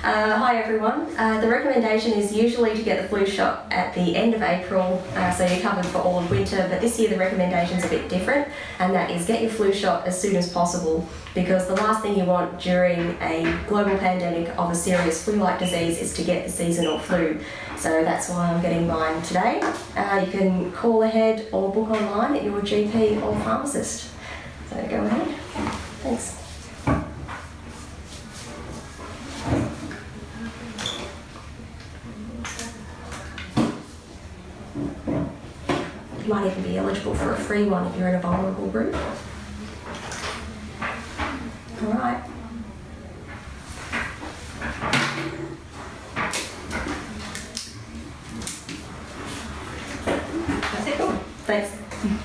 Uh, hi everyone. Uh, the recommendation is usually to get the flu shot at the end of April, uh, so you're covered for all of winter. But this year the recommendation is a bit different, and that is get your flu shot as soon as possible because the last thing you want during a global pandemic of a serious flu-like disease is to get the seasonal flu. So that's why I'm getting mine today. Uh, you can call ahead or book online at your GP or pharmacist. So go ahead. Thanks. You might even be eligible for a free one if you're in a vulnerable group. All right. That's it. Thanks.